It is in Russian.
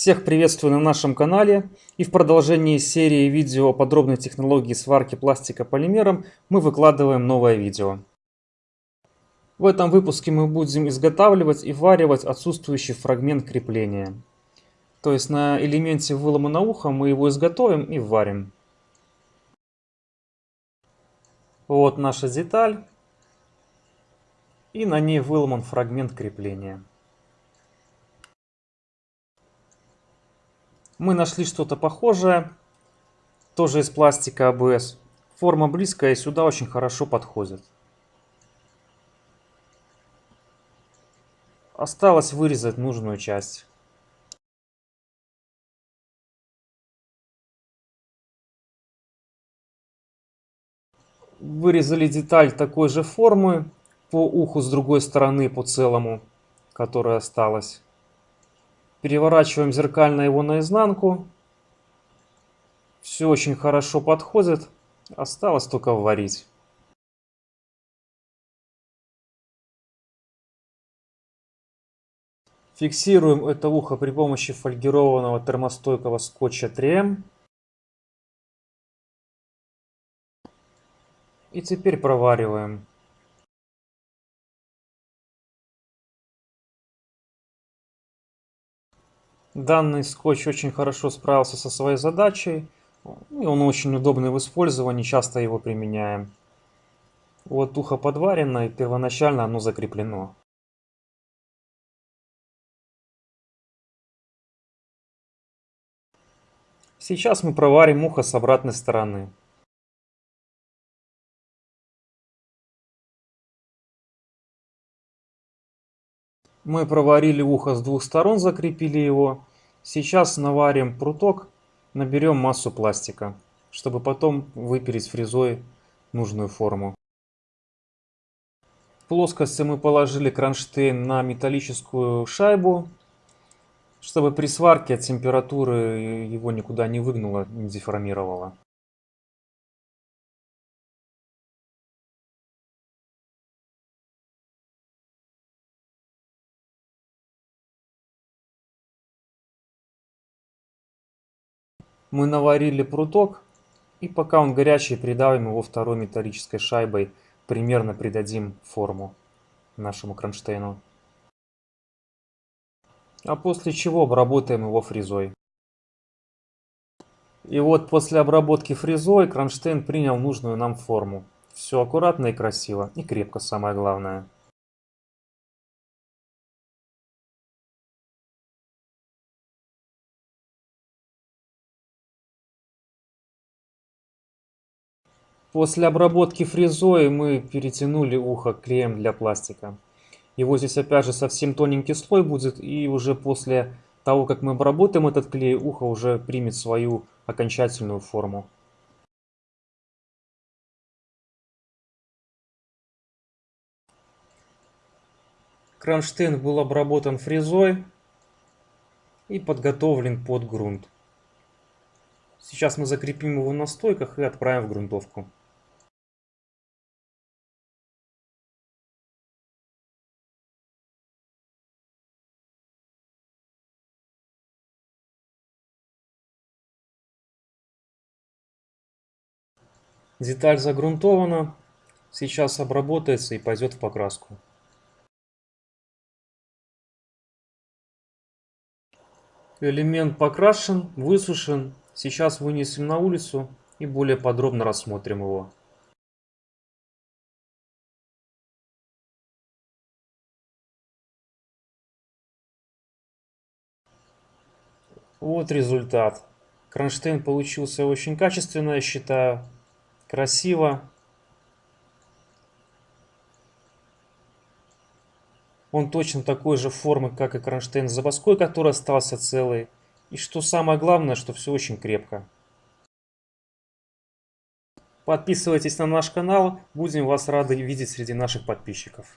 Всех приветствую на нашем канале и в продолжении серии видео о подробной технологии сварки пластика полимером мы выкладываем новое видео. В этом выпуске мы будем изготавливать и варивать отсутствующий фрагмент крепления. То есть на элементе выломанного уха мы его изготовим и варим. Вот наша деталь. И на ней выломан фрагмент крепления. Мы нашли что-то похожее, тоже из пластика АБС. Форма близкая и сюда очень хорошо подходит. Осталось вырезать нужную часть. Вырезали деталь такой же формы по уху с другой стороны по целому, которая осталась. Переворачиваем зеркально его наизнанку. Все очень хорошо подходит. Осталось только варить. Фиксируем это ухо при помощи фольгированного термостойкого скотча 3М. И теперь провариваем. Данный скотч очень хорошо справился со своей задачей. И он очень удобный в использовании, часто его применяем. Вот ухо подварено, и первоначально оно закреплено. Сейчас мы проварим ухо с обратной стороны. Мы проварили ухо с двух сторон, закрепили его. Сейчас наварим пруток, наберем массу пластика, чтобы потом выпилить фрезой нужную форму. В плоскости мы положили кронштейн на металлическую шайбу, чтобы при сварке от температуры его никуда не выгнуло, не деформировало. Мы наварили пруток, и пока он горячий, придавим его второй металлической шайбой, примерно придадим форму нашему кронштейну. А после чего обработаем его фрезой. И вот после обработки фрезой кронштейн принял нужную нам форму. Все аккуратно и красиво, и крепко самое главное. После обработки фрезой мы перетянули ухо клеем для пластика. Его здесь опять же совсем тоненький слой будет, и уже после того, как мы обработаем этот клей, ухо уже примет свою окончательную форму. Кронштейн был обработан фрезой и подготовлен под грунт. Сейчас мы закрепим его на стойках и отправим в грунтовку. Деталь загрунтована, сейчас обработается и пойдет в покраску. Элемент покрашен, высушен. Сейчас вынесем на улицу и более подробно рассмотрим его. Вот результат. Кронштейн получился очень качественно, я считаю красиво. Он точно такой же формы, как и кронштейн с забаской, который остался целый. И что самое главное, что все очень крепко. Подписывайтесь на наш канал, будем вас рады видеть среди наших подписчиков.